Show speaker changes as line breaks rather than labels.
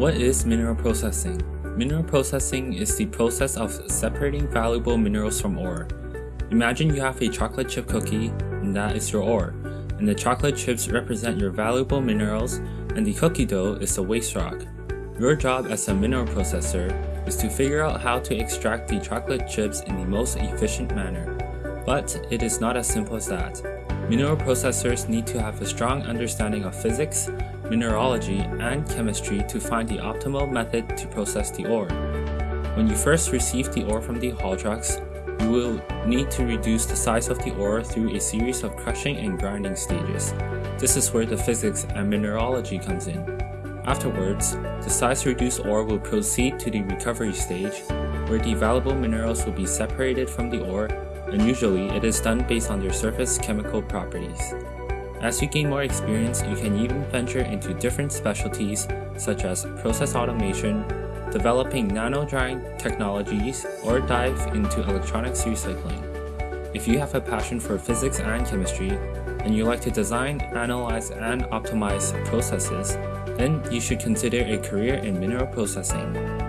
What is mineral processing? Mineral processing is the process of separating valuable minerals from ore. Imagine you have a chocolate chip cookie, and that is your ore, and the chocolate chips represent your valuable minerals, and the cookie dough is the waste rock. Your job as a mineral processor is to figure out how to extract the chocolate chips in the most efficient manner. But it is not as simple as that. Mineral processors need to have a strong understanding of physics, mineralogy, and chemistry to find the optimal method to process the ore. When you first receive the ore from the haul trucks, you will need to reduce the size of the ore through a series of crushing and grinding stages. This is where the physics and mineralogy comes in. Afterwards, the size reduced ore will proceed to the recovery stage, where the valuable minerals will be separated from the ore and usually it is done based on their surface chemical properties. As you gain more experience, you can even venture into different specialties such as process automation, developing nano drying technologies, or dive into electronics recycling. If you have a passion for physics and chemistry, and you like to design, analyze, and optimize processes, then you should consider a career in mineral processing.